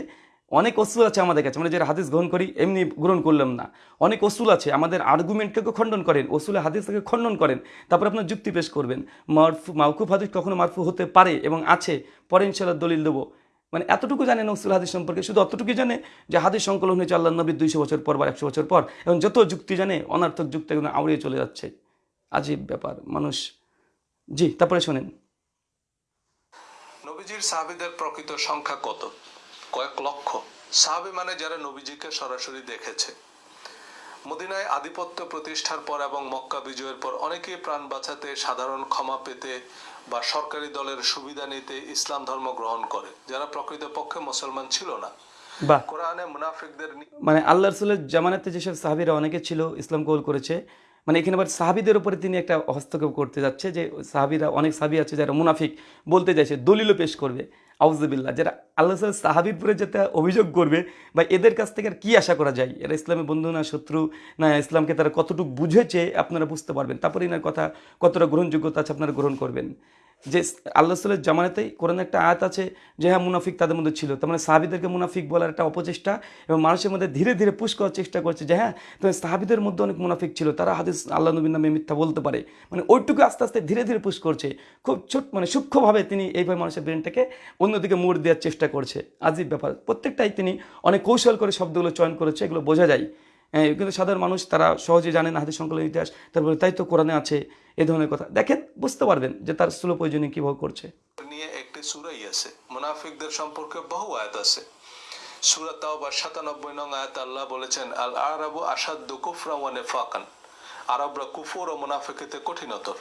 অনেক অসুল আছে আমাদের কাছে। আমরা যারা হাদিস গ্রহণ করি, এমনি গ্রহণ করলাম না। অনেক অসুল আছে, আমাদের আর্গুমেন্টকে খণ্ডন করেন অসুলে হাদিসকে খণ্ডন করেন, তারপর আপনার যুক্তি পেশ করবেন। মারফু মাউকুফ হাদিস কখনো মারফু হতে পারে এবং আছে, পরে ইনশাল্লাহ দলিল দেবো। মানে এতটুকু জানে না উসুল হাদিস সম্পর্কে, শুধু অতটুকু জানে যে হাদিস সংকলন হয়েছে আল্লাহ নবীর দুইশো বছর পর বা একশো বছর পর, এবং যত যুক্তি জানে, অনার্থক যুক্তি আউড়িয়ে চলে যাচ্ছে। আজীব ব্যাপার, মানুষ জি তারপরে শোনেন। নবীজির সাহাবিদের প্রকৃত সংখ্যা কত? কয়েক লক্ষ। সাহাবি মানে যারা নবীজিকে সরাসরি দেখেছে। মদিনায় আধিপত্য প্রতিষ্ঠার পর এবং মক্কা বিজয়ের পর অনেকেই প্রাণ বাঁচাতে সাধারণ ক্ষমা পেতে বা সরকারি দলের সুবিধা নিতে ইসলাম ধর্ম গ্রহণ করে। যারা প্রকৃতপক্ষে মুসলমান ছিল না। কোরআনে মুনাফিকদের মানে আল্লাহ রসুলের জামানাতে যেসব সাহাবিরা অনেকে ছিল ইসলাম কবুল করেছে মানে এখানে আবার সাহাবিদের উপরে তিনি একটা হস্তক্ষেপ করতে যাচ্ছে যে সাহাবিরা, অনেক সাহাবি আছে যারা মুনাফিক বলতে চাইছে, দলিলও পেশ করবে। আউজবিল্লা যারা আল্লাহ সাহাবির উপরে যেটা অভিযোগ করবে বা এদের কাছ থেকে আর কী আশা করা যায়? এরা ইসলামের বন্ধু না শত্রু? না, ইসলামকে তারা কতটুকু বুঝেছে আপনারা বুঝতে পারবেন। তারপরে এনার কথা কতটা গ্রহণযোগ্যতা আছে আপনারা গ্রহণ করবেন। যে আল্লাহ রসুলের জামানাতেই কোরআন একটা আয়াত আছে যে হ্যাঁ মুনাফিক তাদের মধ্যে ছিল। তার মানে সাহাবিদেরকে মুনাফিক বলার একটা অপচেষ্টা এবং মানুষের মধ্যে ধীরে ধীরে পুশ করার চেষ্টা করছে যে হ্যাঁ তবে সাহাবিদের মধ্যে অনেক মুনাফিক ছিল। তারা হাদিস আল্লাহ নবীর নামে মিথ্যা বলতে পারে। মানে ওইটুকু আস্তে আস্তে ধীরে ধীরে পুশ করছে। খুব ছোট মানে সূক্ষ্মভাবে তিনি এইভাবে মানুষের ব্রেনটাকে অন্যদিকে মোড় দেওয়ার চেষ্টা করছে। আজীব ব্যাপার। প্রত্যেকটাই তিনি অনেক কৌশল করে শব্দগুলো চয়ন করেছে, এগুলো বোঝা যায়। কিন্তু সাধারণ মানুষ তারা সহজে জানেন হাদিস সংকলন ইতিহাস। তারপরে তাই তো কোরআনে আছে এ ধরনের কথা। দেখেন বুঝতে পারবেন যে তার স্থূল প্রয়োজনীয় কীভাবে করছে। নিয়ে একটি সুরাই আছে। মুনাফিকদের সম্পর্কে বহু আয়াত আছে। সুরা তাওবা সাতানব্বই নং আয়াত আল্লাহ বলেছেন আল আরাবু আসাদ্দু কুফরা ওয়া নিফাকান। আরবরা কুফর ও মুনাফিকিতে কঠিনতর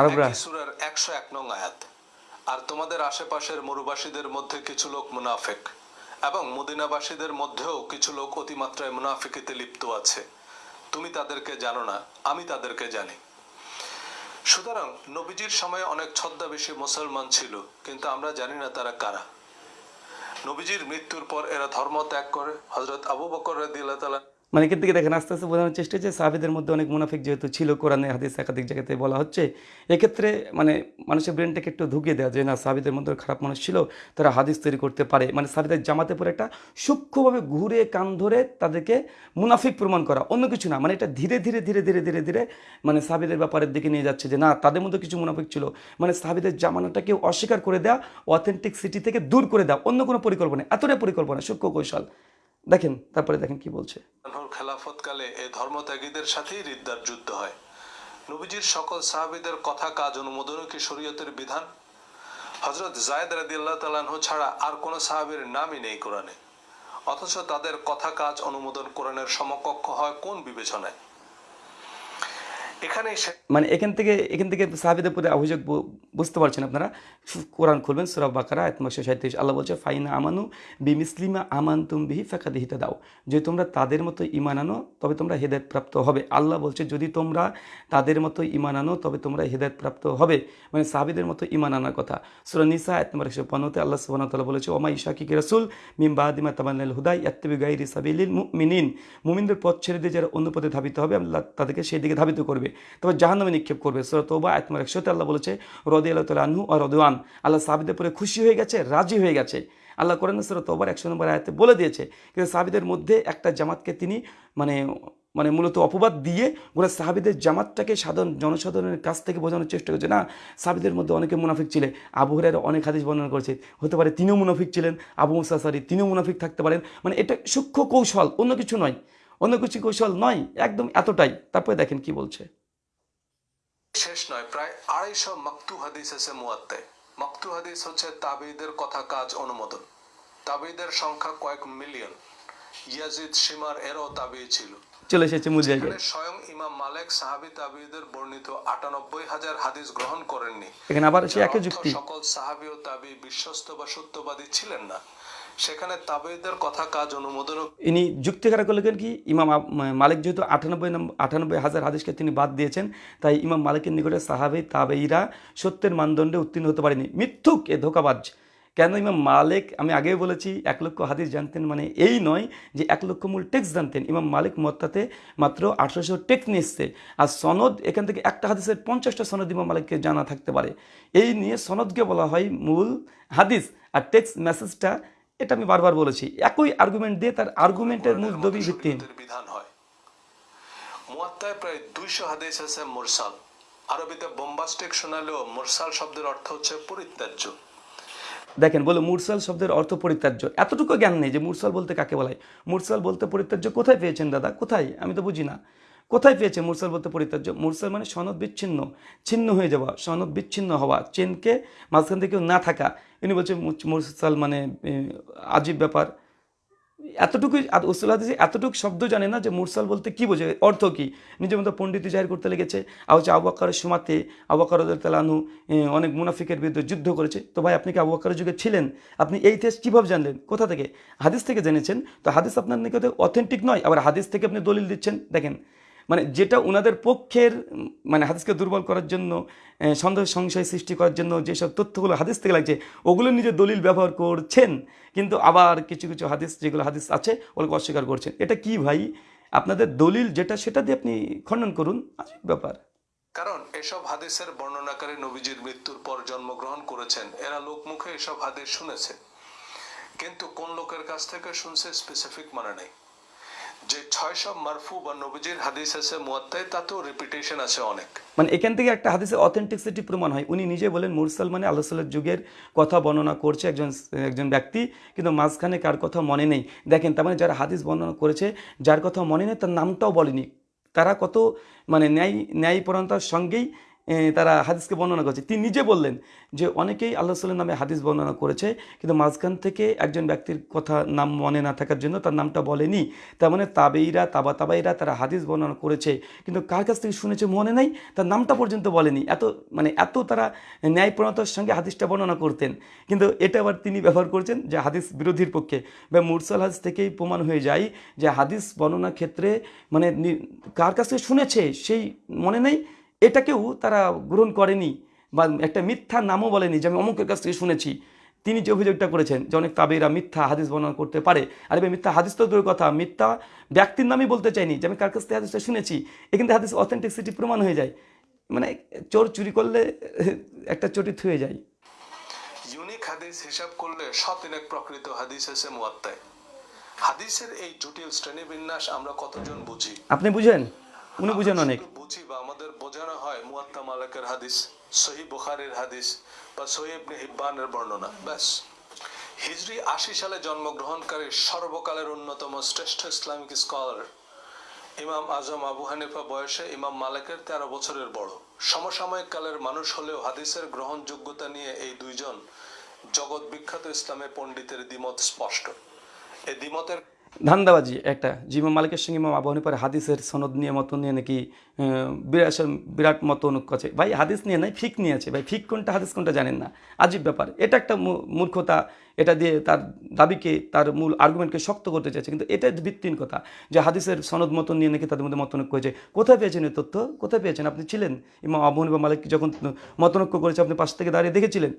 আরবরা? সূরার একশো এক নং আয়াত। আর তোমাদের আশেপাশের মরুবাসীদের মধ্যে কিছু লোক মুনাফিক। এবং মদিনাবাসীদের মধ্যেও কিছু লোক অতিমাত্রায় মুনাফিকিতে লিপ্ত আছে। তুমি তাদেরকে জানো না, আমি তাদেরকে জানি। সুতরাং নবীজির সময়ে অনেক ছদ্মাবেশী মুসলমান ছিল, কিন্তু আমরা জানি না তারা কারা। নবীজির মৃত্যুর পর এরা ধর্ম ত্যাগ করে। হজরত আবু বকর রাদিয়াল্লাহু তাআলা মানে এখান থেকে দেখেন, আস্তে আস্তে বোঝানোর চেষ্টা যে সাহাবিদের মধ্যে অনেক মুনাফিক যেহেতু ছিল, কোরআনে হাদিস একাধিক জায়গাতে বলা হচ্ছে। এক্ষেত্রে মানে মানুষের ব্রেনটাকে একটু ঢুকিয়ে দেওয়া যে না, সাহাবিদের মধ্যে খারাপ মানুষ ছিল, তারা হাদিস তৈরি করতে পারে। মানে সাহাবিদের জামাতে পরে একটা সূক্ষ্মভাবে ঘুরে কান ধরে তাদেরকে মুনাফিক প্রমাণ করা, অন্য কিছু না। মানে এটা ধীরে ধীরে ধীরে ধীরে ধীরে ধীরে মানে সাহাবিদের ব্যাপারের দিকে নিয়ে যাচ্ছে যে না, তাদের মধ্যে কিছু মুনাফিক ছিল। মানে সাহাবিদের জামানাটাকে অস্বীকার করে দেওয়া অথেন্টিক সিটি থেকে দূর করে দেওয়া, অন্য কোনো পরিকল্পনা, এতটাই পরিকল্পনা, সূক্ষ্ম কৌশল। দেখেন, তারপরে দেখেন কি বলছে। খেলাফতকালে ধর্মত্যাগীদের রিদ্দার যুদ্ধ হয়। নবীজির সকল সাহাবীদের কথা, কাজ অনুমোদনও কি শরীয়তের বিধান? হজরত জায়দ রাদিয়াল্লাহু তালাহ ছাড়া আর কোনো সাহাবীর নামই নেই কোরআনে। অথচ তাদের কথা, কাজ, অনুমোদন কোরআনের সমকক্ষ হয় কোন বিবেচনায়? এখানেই সে মানে এখান থেকে এখান থেকে সাহাবিদের প্রতি অভিযোগ বুঝতে পারছেন আপনারা? কোরআন খুলবেন, সুরা বাকারা একশো সাঁত্রিশ আল্লাহ বলছে, ফাইনা আমানু বিমিসলিমা আমান তুম বিহি ফাঁকা দিহিতে দাও যে তোমরা তাদের মতো ইমান আনো, তবে তোমরা হেদায়ত প্রাপ্ত হবে। আল্লাহ বলছে, যদি তোমরা তাদের মতো ইমান আনো, তবে তোমরা হেদায়ত প্রাপ্ত হবে। মানে সাহাবিদের মতো ইমান আনার কথা। সুরা নিসা এক নম্বর একশো পনেরোতে আল্লাহ সুবাহ তালা বলেছে ওমা ইশাকি রসুল মিম বাদিমা তাবান্নাল হুদাই ইয়াত্তিবি গাইরি সাবিলিল মিনিন মুমিনদের পথ ছেড়ে দিয়ে যারা অন্য পথে ধাবিত হবে, আল্লাহ তাদেরকে সেই দিকে ধাবিত করবে। তবে জাহান্নামে নিক্ষেপ করবে। সুরা তোবা নম্বর একশোতে আল্লাহ বলেছে রদি আল্লাহ তালা আনহু আর রদওয়ান আল্লাহ সাহাবিদের পরে খুশি হয়ে গেছে, রাজি হয়ে গেছে। আল্লাহ কোরআন সুরা তোবার একশো নম্বর আয়াতে বলে দিয়েছে কিন্তু সাহাবিদের মধ্যে একটা জামাতকে তিনি মানে মানে মূলত অপবাদ দিয়ে গোটা সাহাবিদের জামাতটাকে সাধারণ জনসাধারণের কাছ থেকে বোঝানোর চেষ্টা করছে। না, সাহাবিদের মধ্যে অনেকে মুনাফিক ছিলেন। আবু হুরায়রা অনেক হাদিস বর্ণনা করেছে। হতে পারে তিনিও মুনাফিক ছিলেন। আবু মুসাসারি তিনিও মুনাফিক থাকতে পারেন। মানে এটা সূক্ষ্ম কৌশল, অন্য কিছু নয়। অন্য কিছু কৌশল নয়, একদম এতটাই। তারপরে দেখেন কি বলছে। শেষ নয় প্রায় আড়াইশো মাকতু হাদিস আছে মুয়াত্তায় মাকতু হাদিস হচ্ছে তাবিদের কথা কাজ অনুমোদন। তাবিদের সংখ্যা কয়েক মিলিয়ন। ইয়াজিদ সীমার এরও তাবি ছিল। চলে এসেছে এখানে স্বয়ং ইমাম মালেক সাহাবি তাবিদের বর্ণিত আটানব্বই হাজার হাদিস গ্রহণ করেননি। এখানে আবার একই যুক্তি। সকল সাহাবি ও তাবি বিশ্বস্ত বা সত্যবাদী ছিলেন না। সেখানে তাবিদের কথা কাজ অনুমোদন ইনি যুক্তি করলেন কি? ইমাম মালিক যেহেতু আটানব্বই আটানব্বই হাজার হাদিসকে তিনি বাদ দিয়েছেন, তাই ইমাম মালিকের নিকটে সাহাবে তাবেইরা সত্যের মানদণ্ডে উত্তীর্ণ হতে পারেনি। মিথ্যুক এ ধোকাবাজ। কেন ইমাম মালিক? আমি আগেও বলেছি, এক লক্ষ হাদিস জানতেন মানে এই নয় যে এক লক্ষ মূল টেক্স জানতেন। ইমাম মালিক মত্তাতে মাত্র আঠারোশো টেক্স নিয়ে আর সনদ, এখান থেকে একটা হাদিসের পঞ্চাশটা সনদ ইমাম মালিককে জানা থাকতে পারে। এই নিয়ে সনদকে বলা হয় মূল হাদিস। আর টেক্স মেসেজটা এটা আমি বারবার বলেছি একই আর্গুমেন্ট দিয়ে তার আর্গুমেন্টের মূল দবি ভিত্তিহীন। বিধান হয়। মুয়াত্তায় প্রায় দুইশো হাদিস আছে মুরসাল। আরবিতে বোম্বাস্টিক শোনালেও মুরসাল শব্দের অর্থ হচ্ছে পরিত্যাজ্য। দেখেন বলে মুরসাল শব্দের অর্থ পরিত্যাজ্য। এতটুকু জ্ঞান নেই যে মুরসাল বলতে কাকে বলায়? মুরসাল বলতে পরিত্যাজ্য কোথায় পেয়েছেন দাদা? কোথায়? আমি তো বুঝি না। কোথায় পেয়েছে মুরসাল বলতে পরিত্যাজ্য? মুরসাল মানে সনদ বিচ্ছিন্ন, ছিন্ন হয়ে যাওয়া, সনদ বিচ্ছিন্ন হওয়া, চেনকে মাঝখান থেকে না থাকা। ইনি বলছে মুরসাল মানে আজীব ব্যাপার। এতটুকুই উসুল এতটুকু শব্দ জানে না যে মুরসাল বলতে কি বোঝে অর্থ কি? নিজের মতো পণ্ডিত জাহির করতে লেগেছে। হচ্ছে আবু বাক্কারের সমাতে, আবু বাক্কার তালানু অনেক মুনাফিকের বিরুদ্ধে যুদ্ধ করেছে। তো ভাই, আপনি কি আবু বাক্কারের যুগে ছিলেন? আপনি এই ইতিহাস কীভাবে জানলেন? কোথা থেকে? হাদিস থেকে জেনেছেন? তো হাদিস আপনার নিকটে অথেন্টিক নয়, আবার হাদিস থেকে আপনি দলিল দিচ্ছেন। দেখেন মানে যেটা ওনাদের পক্ষের মানে হাদিসকে দুর্বল করার জন্য সন্দেহ সংশয় সৃষ্টি করার জন্য যেসব তথ্যগুলো হাদিস থেকে লাগছে, ওগুলো নিজের দলিল ব্যবহার করছেন। কিন্তু আবার কিছু কিছু হাদিস, যেগুলো হাদিস আছে, ওগুলোকে অস্বীকার করছেন। এটা কি ভাই? আপনাদের দলিল যেটা, সেটা দিয়ে আপনি খণ্ডন করুন। ব্যাপার। কারণ এসব হাদিসের বর্ণনাকারী নবীজির মৃত্যুর পর জন্মগ্রহণ করেছেন। এরা লোকমুখে এসব হাদিস শুনেছে। কিন্তু কোন লোকের কাছ থেকে শুনছে স্পেসিফিক মানে নেই। যে ছয়শো মারফু বা নবীজির হাদিস আছে মুয়াত্তায় তাতেও রিপিটেশন আছে অনেক। মানে এখান থেকে একটা হাদিসের অথেন্টিসিটি প্রমাণ হয়। উনি নিজে বলেন, মুরসাল মানে আল্লাহ সাল্লার যুগের কথা বর্ণনা করছে একজন একজন ব্যক্তি, কিন্তু মাঝখানে কার কথা মনে নেই। দেখেন, তার মানে যারা হাদিস বর্ণনা করেছে, যার কথা মনে নেই, তার নামটাও বলেনি। তারা কত মানে ন্যায় ন্যায়পরণতার সঙ্গেই তারা হাদিসকে বর্ণনা করছে। তিনি নিজে বললেন যে, অনেকেই আল্লাহ সাল্লাম নামে হাদিস বর্ণনা করেছে, কিন্তু মাঝখান থেকে একজন ব্যক্তির কথা নাম মনে না থাকার জন্য তার নামটা বলেনি। তার মানে তাবেইরা তাবা তাবাইরা তারা হাদিস বর্ণনা করেছে, কিন্তু কার কাছ থেকে শুনেছে মনে নাই? তার নামটা পর্যন্ত বলেনি। এত মানে এত তারা ন্যায়প্রণতার সঙ্গে হাদিসটা বর্ণনা করতেন। কিন্তু এটা আবার তিনি ব্যবহার করছেন যে, হাদিস বিরোধীর পক্ষে। বা মুরসাল হাদিস থেকেই প্রমাণ হয়ে যায় যে, হাদিস বর্ণনা ক্ষেত্রে মানে কার কাছ থেকে শুনেছে? সেই মনে নেই? এটাকেও তারা গ্রহণ করেনি বা একটা মিথ্যা নামও বলেনি যে আমি অমুকের কাছ থেকে শুনেছি। তিনি যে অভিযোগটা করেছেন যে অনেক তাবেরা মিথ্যা হাদিস বর্ণনা করতে পারে। আর এবার মিথ্যা হাদিস তো দূরের কথা। মিথ্যা ব্যক্তির নামই বলতে চাইনি যে আমি কার কাছ থেকে হাদিসটা শুনেছি। এখান থেকে হাদিস অথেন্টিসিটি প্রমাণ হয়ে যায়। মানে চোর চুরি করলে একটা চটি থুয়ে যায়। ইউনিক হাদিস হিসাব করলে শতিনেক প্রকৃত হাদিস আছে মুয়াত্তায় হাদিসের এই জটিল শ্রেণীবিন্যাস আমরা কতজন বুঝি? আপনি বুঝেন? উনি বুঝেন অনেক। বুঝি বা আমাদের বোঝানো হয় মুয়াত্তা মালিকের হাদিস সহি বুখারীর হাদিস বা সহি ইবনে হিব্বানের বর্ণনা। ব্যাস। হিজরি আশি সালে জন্মগ্রহণকারী সর্বকালের অন্যতম শ্রেষ্ঠ ইসলামিক স্কলার ইমাম আজম আবু হানিফা বয়সে ইমাম মালিকের তেরো বছরের বড়। সমসাময়িক কালের মানুষ হলেও হাদিসের গ্রহণযোগ্যতা নিয়ে এই দুইজন জগৎ বিখ্যাত ইসলামের পণ্ডিতের দ্বিমত স্পষ্ট। এই দ্বিমতের ধান্দাবাজি একটা জিমাম মালিকের সঙ্গে ইমাম আবু হানিফার হাদিসের সনদ নিয়ে মত নিয়ে নাকি আহ, বিরাট মত অনুক আছে। ভাই হাদিস নিয়ে নাই ফিক নিয়ে আছে। ভাই ফিক কোনটা হাদিস কোনটা জানেন না। আজীব ব্যাপার। এটা একটা মূর্খতা। এটা দিয়ে তার দাবিকে তার মূল আর্গুমেন্টকে শক্ত করতে চাইছে। কিন্তু এটা ভিত্তিহীন কথা যে হাদিসের সনদ মতন নিয়ে নাকি তাদের মধ্যে মতনৈক্য হয়েছে। কোথায় পেয়েছেন এই তথ্য? কোথায় পেয়েছেন? আপনি ছিলেন? ইমাম আবু হানিফা মালিক যখন মতনৈক্য করেছে আপনি পাশ থেকে দাঁড়িয়ে দেখেছিলেন?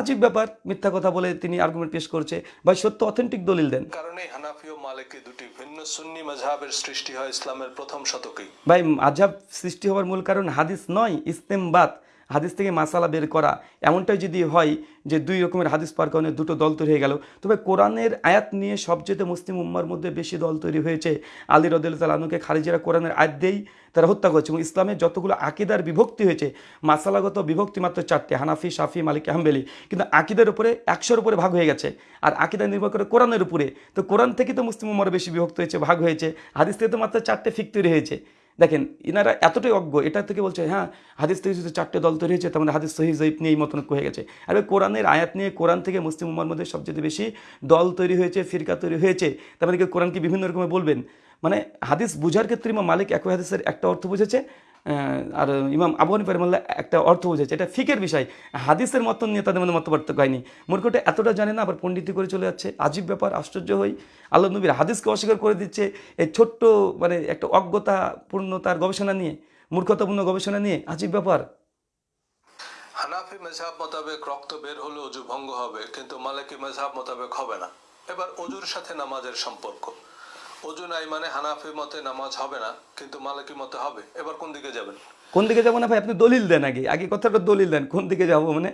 আজীব ব্যাপার মিথ্যা কথা বলে তিনি আর্গুমেন্ট পেশ করছে। বা সত্য অথেন্টিক দলিল দেন। কারণে হানাফি ও মালিকি দুটি ভিন্ন সুন্নি মাঝহাবের সৃষ্টি হয় ইসলামের প্রথম শতকেই। ভাই আজাব সৃষ্টি হওয়ার মূল কারণ হাদিস নয় ইস্তেমবাদ। হাদিস থেকে মাসালা বের করা, এমনটাই যদি হয় যে দুই রকমের হাদিস পার কারণে দুটো দল তৈরি হয়ে গেল। তবে কোরআনের আয়াত নিয়ে সবচেয়ে মুসলিম উম্মার মধ্যে বেশি দল তৈরি হয়েছে। আলী রদুল্লাহ আনুকে খারিজেরা কোরআনের আয়াত দিয়েই তারা হত্যা করেছে এবং ইসলামের যতগুলো আকিদার বিভক্তি হয়েছে, মাসালাগত বিভক্তি মাত্র চারটে, হানাফি, শাফি, মালিক আহমেলি কিন্তু আকিদের উপরে একশোর উপরে ভাগ হয়ে গেছে আর আকিদা নির্ভর করে কোরআনের উপরে। তো কোরআন থেকে তো মুসলিম উম্মার বেশি বিভক্ত হয়েছে, ভাগ হয়েছে। হাদিস থেকে তো মাত্র চারটে ফিক তৈরি হয়েছে। দেখেন, ইনারা এতটাই অজ্ঞ, এটা থেকে বলছে হ্যাঁ হাদিস থেকে যদি চারটে দল তৈরি হয়েছে, তার মানে হাদিস সহি জৈব নিয়ে এই মতন হয়ে গেছে। আর কোরআনের আয়াত নিয়ে কোরআন থেকে মুসলিম উম্মার মধ্যে সবচেয়ে বেশি দল তৈরি হয়েছে, ফিরকা তৈরি হয়েছে, তার মানে কি কোরআনকে বিভিন্ন রকমের বলবেন? মানে হাদিস বুঝার ক্ষেত্রে মালিক একই হাদিসের একটা অর্থ বুঝেছে আর ইমাম আবু হানিফা রহমাল্লাহ একটা অর্থ বুঝেছে। এটা ফিকের বিষয়। হাদিসের মতন নিয়ে তাদের মধ্যে মত পার্থক্য হয়নি। মূর্খটা এতটা জানে না, আবার পণ্ডিতি করে চলে যাচ্ছে। আজীব ব্যাপার, আশ্চর্য হই। আল্লাহ নবীর হাদিসকে অস্বীকার করে দিচ্ছে এই ছোট্ট মানে একটা অজ্ঞতা পূর্ণ তার গবেষণা নিয়ে, মূর্খতাপূর্ণ গবেষণা নিয়ে। আজীব ব্যাপার। হানাফি মেঝাব মোতাবেক রক্ত বের হলে অজু ভঙ্গ হবে, কিন্তু মালিকি মেঝাব মোতাবেক হবে না। এবার অজুর সাথে নামাজের সম্পর্ক। অজু নাই মানে হানাফি মতে নামাজ হবে না, কিন্তু মালিকি মতে হবে। এবার কোন দিকে যাবেন? কোন দিকে যাব না ভাই? আপনি দলিল দেন আগে। আগে কথাটা দলিল দেন, কোন দিকে যাব মানে?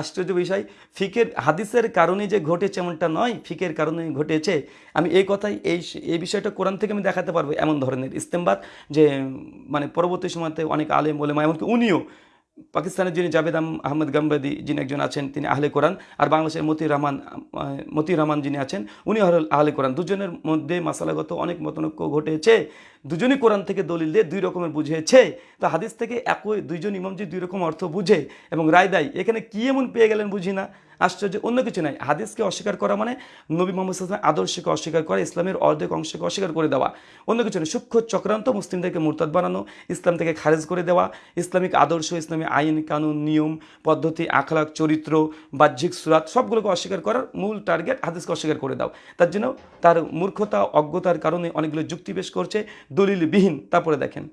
আশ্চর্য বিষয়। ফিকের হাদিসের কারণে যে ঘটেছে এমনটা নয়, ফিকের কারণে ঘটেছে। আমি এই কথাই, এই এই বিষয়টা কোরআন থেকে আমি দেখাতে পারব এমন ধরনের ইস্তেমবাদ যে মানে পরবর্তী সময়তে অনেক আলেম বলে এমনকি উনিও পাকিস্তানের যিনি জাভেদ আহমদ গাম্বাদি, যিনি একজন আছেন, তিনি আহলে কোরআন, আর বাংলাদেশের মতি রহমান মতি রহমান যিনি আছেন, উনি হল আহলে কোরআন। দুজনের মধ্যে মাসালাগত অনেক মতনৈক্য ঘটেছে। দুজনই কোরআন থেকে দলিল দিয়ে দুই রকমের বুঝেছে। তা হাদিস থেকে একই, দুইজন ইমাম যে দুই রকম অর্থ বুঝে এবং রায় দেয়, এখানে কী এমন পেয়ে গেলেন বুঝি না? আশ্চর্য, অন্য কিছু নাই। হাদিসকে অস্বীকার করা মানে নবী মোহাম্মদ সাল্লামের আদর্শকে অস্বীকার করা, ইসলামের অর্ধেক অংশকে অস্বীকার করে দেওয়া। অন্য কিছু নয় সূক্ষ্ম চক্রান্ত মুসলিমদেরকে মুরতাদ বানানো, ইসলাম থেকে খারেজ করে দেওয়া, ইসলামিক আদর্শ, ইসলামী আইন, কানুন, নিয়ম, পদ্ধতি আখলাক চরিত্র, বাহ্যিক সুরাত সবগুলোকে অস্বীকার করার মূল টার্গেট হাদিসকে অস্বীকার করে দাও। তার জন্য তার মূর্খতা, অজ্ঞতার কারণে অনেকগুলো যুক্তি পেশ করছে, দলিলবিহীন। তারপরে দেখেন।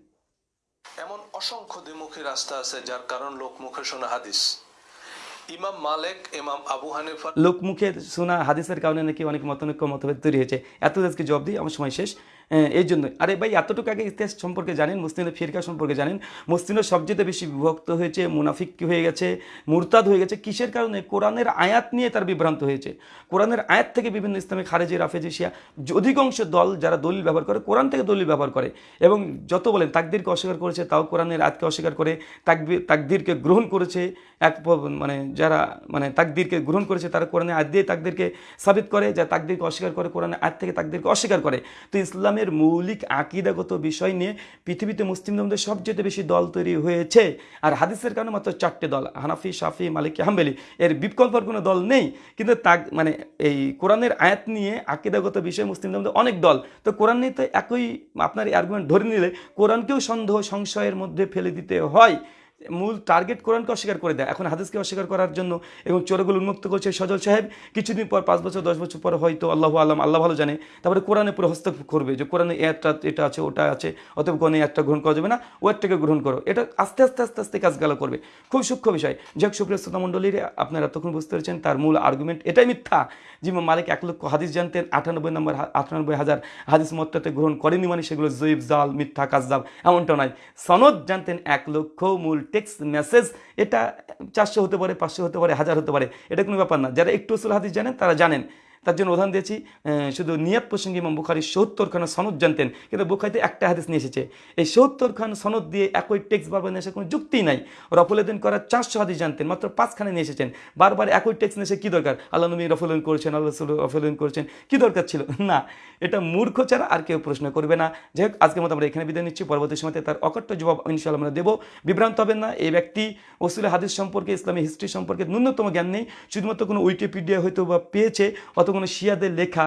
এমন অসংখ্য দ্বিমুখী রাস্তা আছে যার কারণ লোক মুখে শোনা হাদিস। ইমাম মালিক, ইমাম আবু হানিফা লোকমুখে শোনা হাদিসের কারণে নাকি অনেক মতানৈক্য মতভেদ তৈরি হয়েছে। এত আজকে জবাব দিই, আমার সময় শেষ। এই জন্য আরে ভাই, এতটুকু আগে ইতিহাস সম্পর্কে জানেন মুসলিমদের ফিরকা সম্পর্কে জানেন। মুসলিমরা সবচেয়ে বেশি বিভক্ত হয়েছে, মুনাফিক হয়ে গেছে, মুরতাদ হয়ে গেছে। কিসের কারণে? কোরআনের আয়াত নিয়ে তার বিভ্রান্ত হয়েছে। কোরআনের আয়াত থেকে বিভিন্ন ইসলামী খারেজি, রাফেজি, শিয়া, অধিকাংশ দল যারা দলিল ব্যবহার করে, কোরআন থেকে দলিল ব্যবহার করে। এবং যত বলেন, তাকদিরকে অস্বীকার করেছে, তাও কোরআনের আয়াতকে অস্বীকার করে তাকবির তাকদিরকে গ্রহণ করেছে এক মানে যারা মানে তাকদিরকে গ্রহণ করেছে, তারা কোরআনে আয়াত দিয়ে তাকদিরকে সাবিত করে, যা তাকদিরকে অস্বীকার করে কোরআনে আয়াত থেকে তাকদিরকে অস্বীকার করে। তো ইসলামের মৌলিক আকিদাগত বিষয় নিয়ে পৃথিবীতে মুসলিমদের মধ্যে সবচেয়ে বেশি দল তৈরি হয়েছে। আর হাদিসের কারণে মাত্র চারটে দল, হানাফি, শাফি, মালিক, হাম্বেলি, এর বিকল্পর কোনো দল নেই। কিন্তু তাক মানে এই কোরআনের আয়াত নিয়ে আকিদাগত বিষয়ে মুসলিম মধ্যে অনেক দল। তো কোরআন নিয়ে তো একই আপনার আর্গুমেন্ট ধরে নিলে কোরআনকেও সন্দেহ, সংশয়ের মধ্যে ফেলে দিতে হয়। মূল টার্গেট কোরআনকে অস্বীকার করে দেয়, এখন হাদিসকে অস্বীকার করার জন্য এবং চোরগুলো উন্মুক্ত করছে সজল সাহেব, কিছুদিন পর, পাঁচ বছর, দশ বছর পর হয়তো আল্লাহ আলম, আল্লাহ ভালো জানে, তারপরে কোরআনে পুরো হস্তক্ষেপ করবে যে কোরআনে একটা, এটা আছে, ওটা আছে, অতএব কোরআনে একটা গ্রহণ করা যাবে না, ও একটাকে গ্রহণ করো। এটা আস্তে আস্তে আস্তে আস্তে কাজগুলো করবে। খুব সূক্ষ্ম বিষয়। যাক সুপ্রিয় শ্রোতা মণ্ডলীর, আপনারা তখন বুঝতে পেরেছেন তার মূল আর্গুমেন্ট এটাই মিথ্যা যে মালিক এক লক্ষ হাদিস জানতেন, আটানব্বই নম্বর আটানব্বই হাজার হাদিস মত্তাতে গ্রহণ করেনি মানে সেগুলো জৈব জাল, মিথ্যা কাজদাব এমনটা নয়। সনদ জানতেন এক লক্ষ মূল টেক্সট মেসেজ এটা চারশো হতে পারে, পাঁচশো হতে পারে, হাজার হতে পারে, এটা কোনো ব্যাপার না। যারা একটু আসল হাদিস জানেন, তারা জানেন। তার জন্য উদাহরণ দিয়েছি শুধু নিয়াত প্রসঙ্গে ইমাম বুখারি সত্তর খান সনদ জানতেন, কিন্তু বুখারিতে একটা হাদিস নিয়ে এসেছে। এই সত্তর খান সনদ দিয়ে একই টেক্সট বারবার নিয়ে কোনো যুক্তিই নাই। রফুলেদিন করার চারশো হাদিস জানতেন, মাত্র পাঁচখানে নিয়ে এসেছেন। বারবার একই টেক্সট নিয়ে এসে কী দরকার? আল্লাহ নবী রফুলদিন করেছেন, আল্লাহ রসুল রফুলদিন করেছেন, কী দরকার ছিল? না, এটা মূর্খ ছাড়া আর কেউ প্রশ্ন করবে না। যাই হোক, আজকের মতো আমরা এখানে বিদায় নিচ্ছি। পরবর্তী সময়তে তার অকট্ট জবাব ইনশাল্লাহ আমরা দেবো। বিভ্রান্ত হবেন না, এই ব্যক্তি ওসুল হাদিস সম্পর্কে, ইসলামী হিস্ট্রি সম্পর্কে ন্যূনতম জ্ঞান নেই। শুধুমাত্র কোনো উইকিপিডিয়া হয়তো বা পেয়েছে, অথবা কোনো শিয়াদের লেখা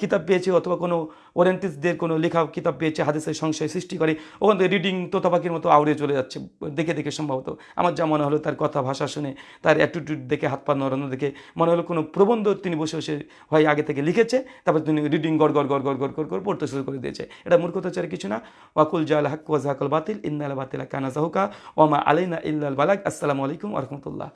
কিতাব পেয়েছে অথবা কোনো ওরেন্টিসদের কোনো লেখা, কিতাব পেয়েছে, হাদিসের সংশয় সৃষ্টি করে, ওখান থেকে রিডিং তোতা পাখির মতো আউড়ে চলে যাচ্ছে, দেখে দেখে সম্ভবত। আমার যা মনে হলো তার কথা, ভাষা শুনে, তার অ্যাটিটিউড দেখে, হাত পা নড়ানো দেখে, মনে হলো কোনো প্রবন্ধ তিনি বসে বসে হয় আগে থেকে লিখেছে, তারপর তিনি রিডিং গড় গড় গড় গড় গড় গড় গড় পড়তে শুরু করে দিয়েছে। এটা মূর্খতা ছাড়া কিছু না। ওয়াকুল জাল হাক ওয়াজাহাকুল বাতিল, ইন্নাল বাতিলা কানা জাহুকা ওমা আলাইনা ইল্লাল বালাক আসসালামু আলাইকুম রহমতুল্লাহ।